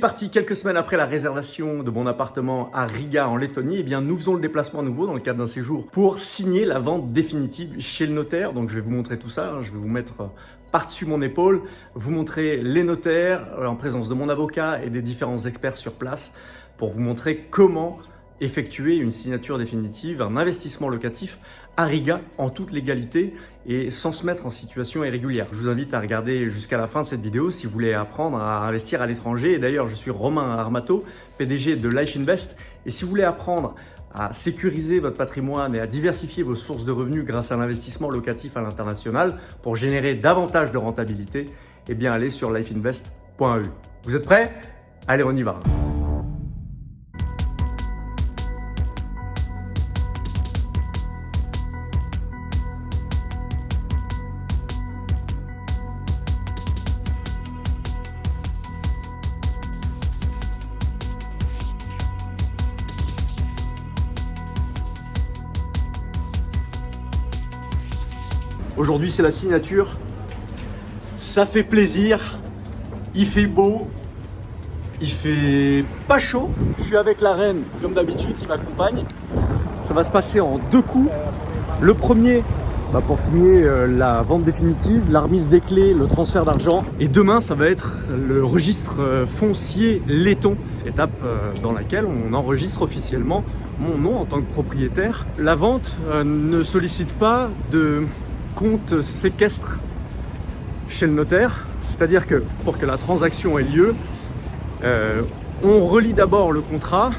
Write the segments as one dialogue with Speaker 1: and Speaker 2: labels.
Speaker 1: Parti quelques semaines après la réservation de mon appartement à Riga en Lettonie, eh bien nous faisons le déplacement à nouveau dans le cadre d'un séjour pour signer la vente définitive chez le notaire. Donc je vais vous montrer tout ça, hein. je vais vous mettre euh, par-dessus mon épaule, vous montrer les notaires euh, en présence de mon avocat et des différents experts sur place pour vous montrer comment effectuer une signature définitive, un investissement locatif à Riga en toute légalité et sans se mettre en situation irrégulière. Je vous invite à regarder jusqu'à la fin de cette vidéo si vous voulez apprendre à investir à l'étranger. Et d'ailleurs, je suis Romain Armato, PDG de Life Invest. Et si vous voulez apprendre à sécuriser votre patrimoine et à diversifier vos sources de revenus grâce à l'investissement locatif à l'international pour générer davantage de rentabilité, eh bien allez sur lifeinvest.eu. Vous êtes prêts? Allez, on y va Aujourd'hui, c'est la signature. Ça fait plaisir. Il fait beau. Il fait pas chaud. Je suis avec la reine, comme d'habitude, qui m'accompagne. Ça va se passer en deux coups. Le premier, bah, pour signer euh, la vente définitive, la remise des clés, le transfert d'argent. Et demain, ça va être le registre euh, foncier laiton, étape euh, dans laquelle on enregistre officiellement mon nom en tant que propriétaire. La vente ne sollicite pas de compte séquestre chez le notaire. C'est-à-dire que pour que la transaction ait lieu, euh, on relit d'abord le contrat,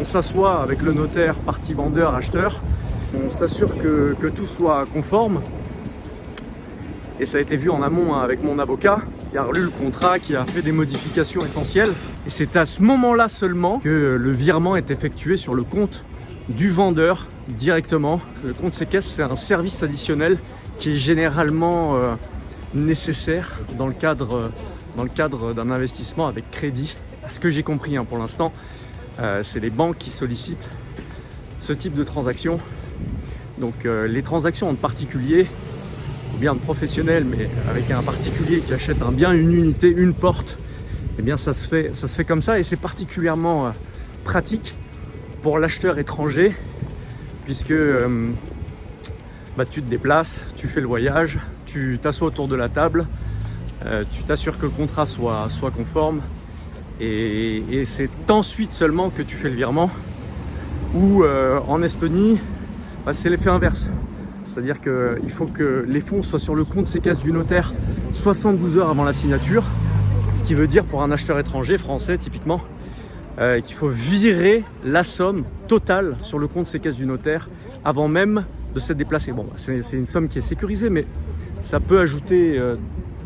Speaker 1: on s'assoit avec le notaire, partie vendeur, acheteur, on s'assure que, tout soit conforme. Et ça a été vu en amont hein, avec mon avocat qui a relu le contrat, qui a fait des modifications essentielles. Et c'est à ce moment-là seulement que le virement est effectué sur le compte du vendeur directement. Le compte séquestre, c'est un service additionnel qui est généralement euh, nécessaire dans le cadre, dans le cadre d'un investissement avec crédit. Ce que j'ai compris hein, pour l'instant, euh, c'est les banques qui sollicitent ce type de transaction. Donc euh, les transactions en particulier, ou bien de professionnels, mais avec un particulier qui achète un bien, une unité, une porte, eh bien ça se fait, ça se fait comme ça et c'est particulièrement pratique pour l'acheteur étranger puisque bah, tu te déplaces, tu fais le voyage, tu t'assois autour de la table, euh, tu t'assures que le contrat soit, conforme et, c'est ensuite seulement que tu fais le virement ou euh, en Estonie, bah, c'est l'effet inverse. C'est-à-dire qu'il faut que les fonds soient sur le compte séquestre du notaire 72 heures avant la signature, ce qui veut dire pour un acheteur étranger, français typiquement, euh, qu'il faut virer la somme totale sur le compte séquestre du notaire avant même de s'être déplacé. Bon, c'est une somme qui est sécurisée, mais ça peut ajouter euh,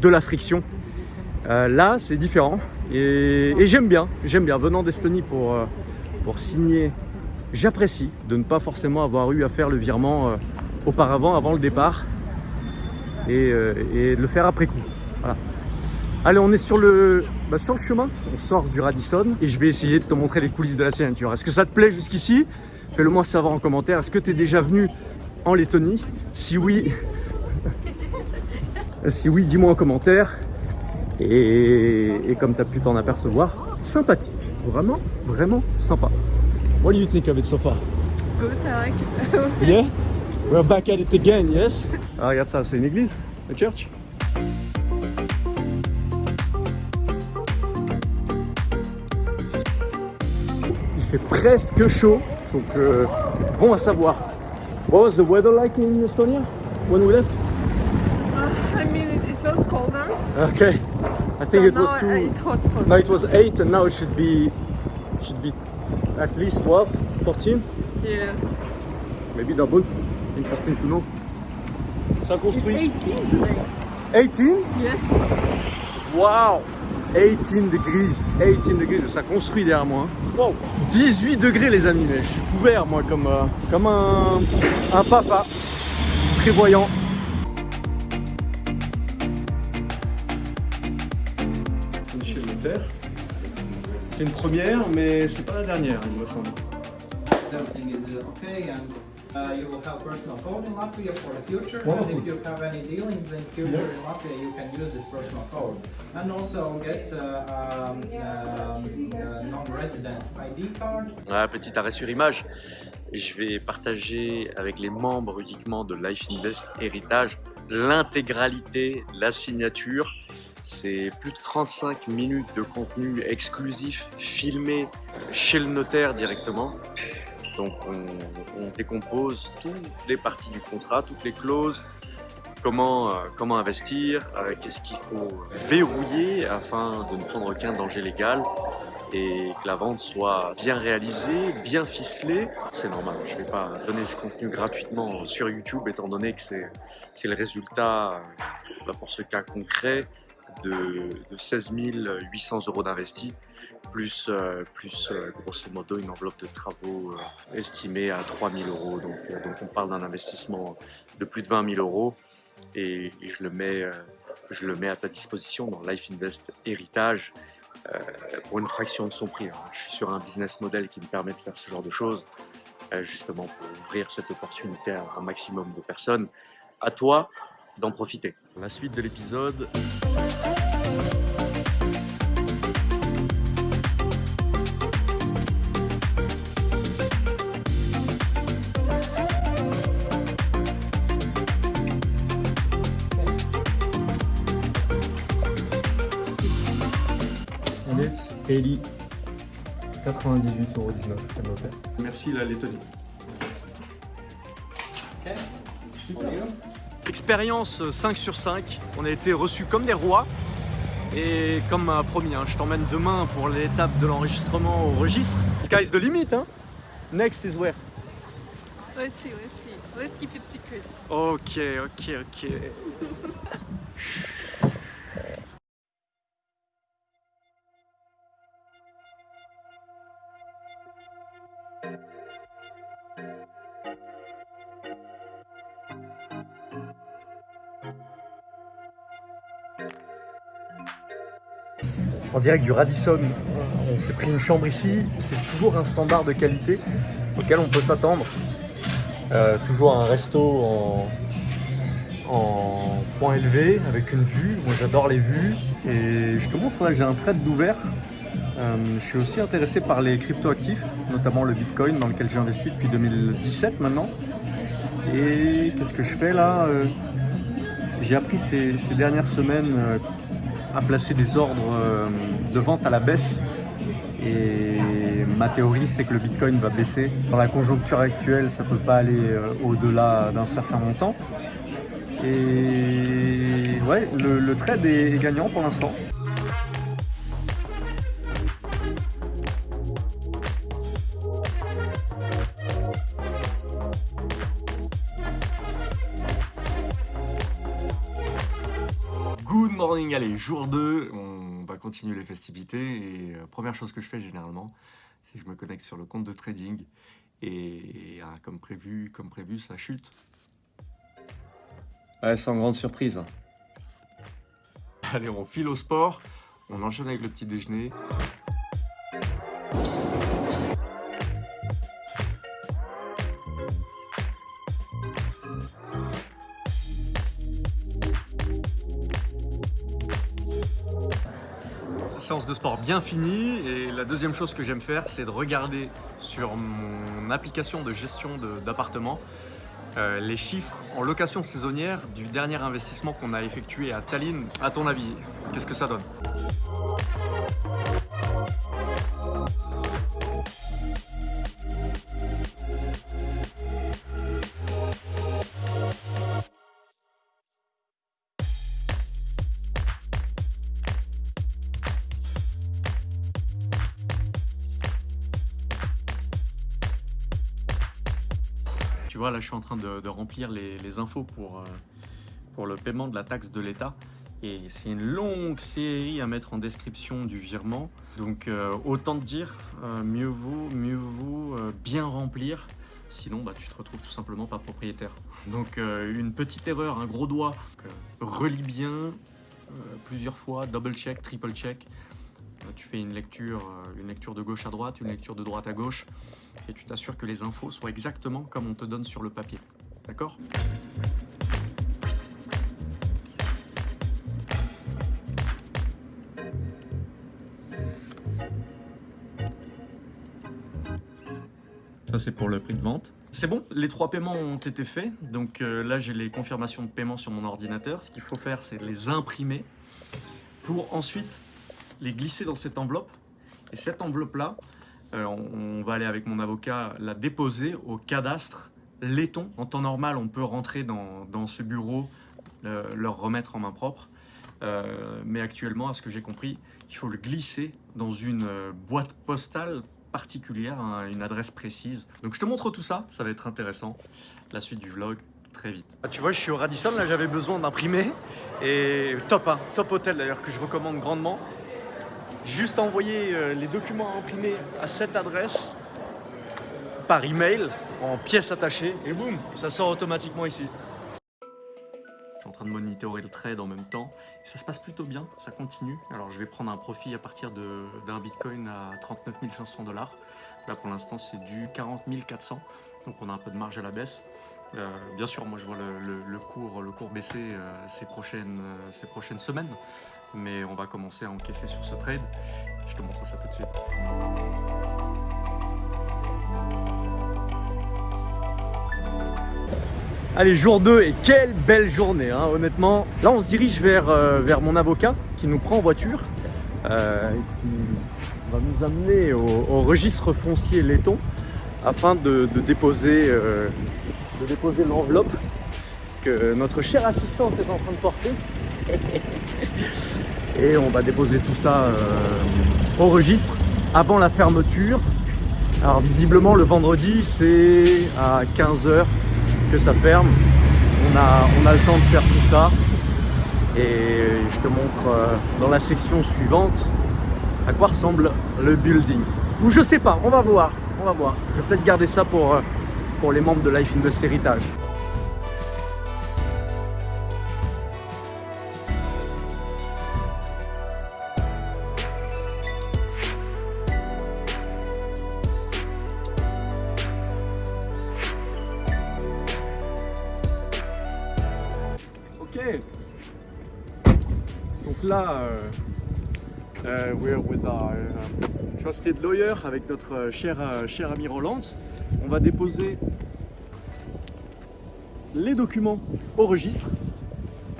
Speaker 1: de la friction. Euh, là, c'est différent et, j'aime bien, j'aime bien. Venant d'Estonie pour, euh, pour signer, j'apprécie de ne pas forcément avoir eu à faire le virement auparavant, avant le départ et, et, de le faire après coup. Voilà. Allez, on est sur le, bah, sur le chemin, on sort du Radisson et je vais essayer de te montrer les coulisses de la signature. Est-ce que ça te plaît jusqu'ici? Fais-le moi savoir en commentaire. Est-ce que tu es déjà venu en Lettonie Si oui, si oui, dis-moi en commentaire. Et, comme tu as pu t'en apercevoir, sympathique. Vraiment, vraiment sympa. What do you think of it so far?
Speaker 2: Good, I
Speaker 1: like Yeah? We're back at it again, yes? Ah, regarde ça, c'est une église, a church. Il fait presque chaud, donc euh, bon à savoir. What was the weather like in Estonia when we left?
Speaker 2: Uh, I mean, it, it, felt colder.
Speaker 1: Okay. I think
Speaker 2: so
Speaker 1: it was too.
Speaker 2: It's hot for
Speaker 1: No, it was 8 and now it should be should be at least 12, 14.
Speaker 2: Yes.
Speaker 1: Maybe double. Interesting to know.
Speaker 2: Ça construit. It's 18 today.
Speaker 1: 18?
Speaker 2: Yes.
Speaker 1: Wow! 18 degrees, 18 degrees, ça construit derrière moi. Wow. 18 degrés les amis, mais je suis couvert moi comme, euh, comme un, un papa prévoyant. C'est une première, mais c'est pas la dernière, il me semble.
Speaker 3: Uh, you will have personal code in Latvia for the future,
Speaker 4: Wonderful.
Speaker 3: and if you have any dealings in future
Speaker 4: Yeah.
Speaker 3: in Latvia, you can use this personal code. And also get uh, um, uh, non-residence ID card.
Speaker 1: Voilà, petit arrêt sur image. Je vais partager avec les membres uniquement de Life Invest Héritage l'intégralité, la signature. C'est plus de 35 minutes de contenu exclusif filmé chez le notaire directement. Donc on, décompose toutes les parties du contrat, toutes les clauses, comment, euh, investir, euh, qu'est-ce qu'il faut verrouiller afin de ne prendre aucun danger légal et que la vente soit bien réalisée, bien ficelée. C'est normal, je ne vais pas donner ce contenu gratuitement sur YouTube étant donné que c'est c'est le résultat, euh, pour ce cas concret, de, de 16 800 euros d'investis, plus, euh, plus euh, grosso modo une enveloppe de travaux euh, estimée à 3 000 euros. Donc, on parle d'un investissement de plus de 20 000 euros et, et je, le mets, je le mets à ta disposition dans Life Invest Héritage pour une fraction de son prix. hein. Je suis sur un business model qui me permet de faire ce genre de choses, justement pour ouvrir cette opportunité à un maximum de personnes. À toi d'en profiter. La suite de l'épisode.
Speaker 4: Ellie, 98,19 euros, elle m'a fait.
Speaker 1: Merci la Lettonie.
Speaker 3: Okay.
Speaker 1: Expérience 5 sur 5. On a été reçus comme des rois. Et comme promis, hein, je t'emmène demain pour l'étape de l'enregistrement au registre. Sky's the limit, hein Next is where?
Speaker 2: Let's see, let's see. Let's keep it secret.
Speaker 1: Ok, ok, ok. En direct du Radisson, on s'est pris une chambre ici. C'est toujours un standard de qualité auquel on peut s'attendre. Euh, toujours un resto en, point élevé avec une vue. Moi j'adore les vues. Et je te montre là, j'ai un trade d'ouvert. Euh, je suis aussi intéressé par les cryptoactifs, notamment le Bitcoin dans lequel j'ai investi depuis 2017 maintenant. Et qu'est-ce que je fais là? Euh, J'ai appris ces, dernières semaines à placer des ordres euh, de vente à la baisse. Et ma théorie, c'est que le Bitcoin va baisser. Dans la conjoncture actuelle, ça ne peut pas aller euh, au-delà d'un certain montant. Et ouais, le, le trade est, est gagnant pour l'instant. Morning, allez, jour 2, on va continuer les festivités et euh, première chose que je fais généralement, c'est que je me connecte sur le compte de trading et ah, comme prévu, comme prévu, ça chute. Ouais, sans grande surprise. hein. Allez, on file au sport, on enchaîne avec le petit déjeuner. Séance de sport bien finie et la deuxième chose que j'aime faire c'est de regarder sur mon application de gestion d'appartement euh, les chiffres en location saisonnière du dernier investissement qu'on a effectué à Tallinn. À ton avis, qu'est-ce que ça donne? Tu vois, là, je suis en train de, remplir les, infos pour, euh, pour le paiement de la taxe de l'État. Et c'est une longue série à mettre en description du virement. Donc, euh, autant te dire, euh, mieux vaut, mieux vaut bien remplir. Sinon, bah, tu te retrouves tout simplement pas propriétaire. Donc, une petite erreur, un gros doigt. Relis bien plusieurs fois, double check, triple check. Tu fais une lecture, une lecture de gauche à droite, une lecture de droite à gauche, et tu t'assures que les infos soient exactement comme on te donne sur le papier. D'accord? Ça, c'est pour le prix de vente. C'est bon, les trois paiements ont été faits. Donc euh, là, j'ai les confirmations de paiement sur mon ordinateur. Ce qu'il faut faire, c'est les imprimer pour ensuite les glisser dans cette enveloppe. Et cette enveloppe-là, on, on va aller avec mon avocat la déposer au cadastre laiton. En temps normal, on peut rentrer dans, ce bureau, euh, leur remettre en main propre. Euh, mais actuellement, à ce que j'ai compris, il faut le glisser dans une euh, boîte postale particulière, hein, une adresse précise. Donc je te montre tout ça, ça va être intéressant. La suite du vlog, très vite. Ah, tu vois, je suis au Radisson, là j'avais besoin d'imprimer. Et top, hein, top hôtel d'ailleurs, que je recommande grandement. Juste envoyer euh, les documents à imprimer à cette adresse par email, en pièces attachées, et boum, ça sort automatiquement ici. Je suis en train de monitorer le trade en même temps. Ça se passe plutôt bien, ça continue. Alors je vais prendre un profit à partir d'un bitcoin à 39 500 dollars. Là pour l'instant c'est du 40 400, donc on a un peu de marge à la baisse. Euh, bien sûr, moi je vois le, cours, le cours baisser euh, ces, prochaines, ces prochaines semaines, mais on va commencer à encaisser sur ce trade. Je te montre ça tout de suite. Allez, jour 2 et quelle belle journée, hein, honnêtement. Là, on se dirige vers, euh, vers mon avocat qui nous prend en voiture euh, et qui va nous amener au, registre foncier laiton afin de, de déposer, euh, de déposer l'enveloppe que notre chère assistante est en train de porter. Et on va déposer tout ça euh, au registre avant la fermeture. Alors visiblement le vendredi c'est à 15h que ça ferme. On a, le temps de faire tout ça. Et je te montre euh, dans la section suivante à quoi ressemble le building. Ou je sais pas, on va voir. On va voir. Je vais peut-être garder ça pour, euh, pour les membres de Life Invest Heritage. Là, euh, euh, we're with our uh, trusted lawyer avec notre euh, cher, euh, cher ami Roland. On va déposer les documents au registre.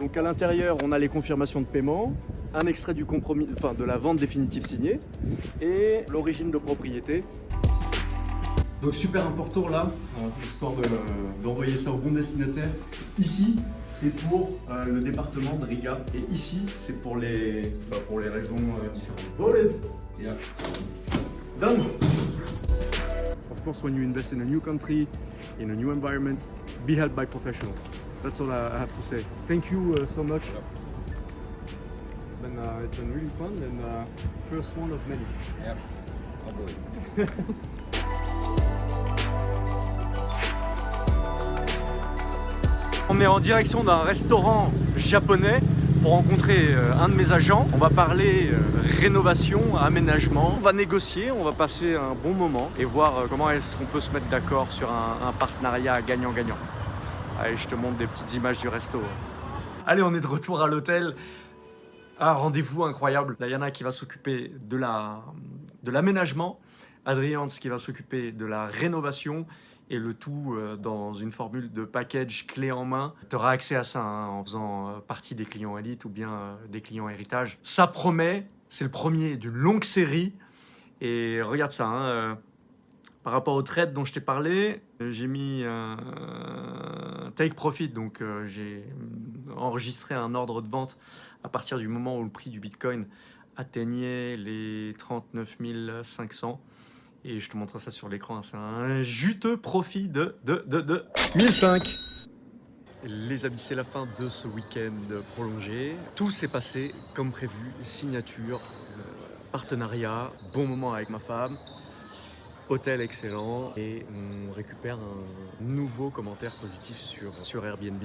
Speaker 1: Donc à l'intérieur, on a les confirmations de paiement, un extrait du compromis, enfin de la vente définitive signée et l'origine de propriété. Donc super important là, euh, histoire de- d'envoyer ça au bon destinataire. Ici, c'est pour euh, le département de Riga et ici, c'est pour les, bah, pour les raisons euh, différentes. Voted. Yeah. Done. Of course, when you invest in a new country, in a new environment, be helped by professionals. That's all I have to say. Thank you uh, so much. It's been, uh, it's been really fun and uh, first one of many.
Speaker 3: Yep. I believe.
Speaker 1: On est en direction d'un restaurant japonais pour rencontrer euh, un de mes agents. On va parler euh, rénovation, aménagement. On va négocier, on va passer un bon moment et voir euh, comment est-ce qu'on peut se mettre d'accord sur un, partenariat gagnant-gagnant. Allez, je te montre des petites images du resto. Allez, on est de retour à l'hôtel. Un rendez-vous incroyable. Diana qui va s'occuper de la de l'aménagement, Adrien qui va s'occuper de la rénovation et le tout euh, dans une formule de package clé en main. Tu auras accès à ça hein, en faisant euh, partie des clients élites ou bien euh, des clients héritage. Ça promet, c'est le premier d'une longue série. Et regarde ça, hein, par rapport au trade dont je t'ai parlé, j'ai mis un take profit, donc j'ai enregistré un ordre de vente à partir du moment où le prix du Bitcoin atteignait les 39 500. Et je te montre ça sur l'écran, c'est un juteux profit de, de, de, de 1005. Les amis, c'est la fin de ce week-end prolongé. Tout s'est passé comme prévu, signature, euh, partenariat, bon moment avec ma femme, hôtel excellent et on récupère un nouveau commentaire positif sur, sur Airbnb.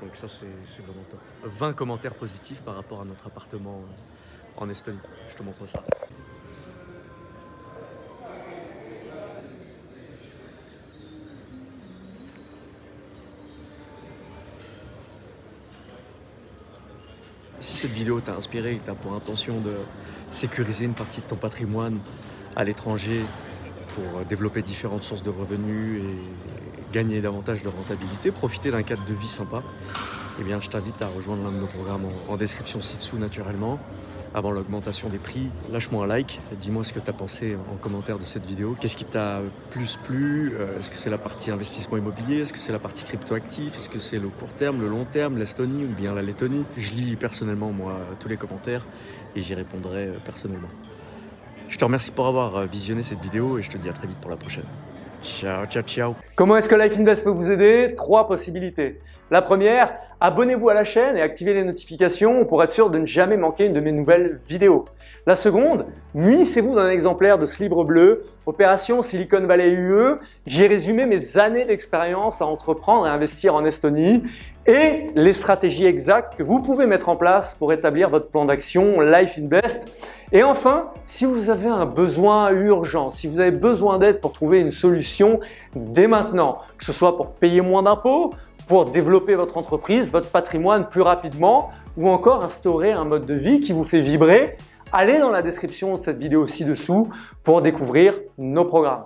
Speaker 1: Donc ça, c'est vraiment top. 20 commentaires positifs par rapport à notre appartement en Estonie. Je te montre ça. Si cette vidéo t'a inspiré et que tu pour intention de sécuriser une partie de ton patrimoine à l'étranger pour développer différentes sources de revenus et gagner davantage de rentabilité, profiter d'un cadre de vie sympa, eh bien, je t'invite à rejoindre l'un de nos programmes en description ci-dessous naturellement avant l'augmentation des prix. Lâche-moi un like, dis-moi ce que tu as pensé en commentaire de cette vidéo. Qu'est-ce qui t'a plus plu? Euh, Est-ce que c'est la partie investissement immobilier? Est-ce que c'est la partie cryptoactif? Est-ce que c'est le court terme, le long terme, l'Estonie ou bien la Lettonie? Je lis personnellement, moi, tous les commentaires et j'y répondrai euh, personnellement. Je te remercie pour avoir euh, visionné cette vidéo et je te dis à très vite pour la prochaine. Ciao, ciao, ciao
Speaker 5: Comment est-ce que Life Invest peut vous aider? Trois possibilités. La première, abonnez-vous à la chaîne et activez les notifications pour être sûr de ne jamais manquer une de mes nouvelles vidéos. La seconde, munissez-vous d'un exemplaire de ce livre bleu, Opération Silicon Valley UE. J'y ai résumé mes années d'expérience à entreprendre et investir en Estonie et les stratégies exactes que vous pouvez mettre en place pour établir votre plan d'action Life Invest. Et enfin, si vous avez un besoin urgent, si vous avez besoin d'aide pour trouver une solution dès maintenant, que ce soit pour payer moins d'impôts, pour développer votre entreprise, votre patrimoine plus rapidement ou encore instaurer un mode de vie qui vous fait vibrer, allez dans la description de cette vidéo ci-dessous pour découvrir nos programmes.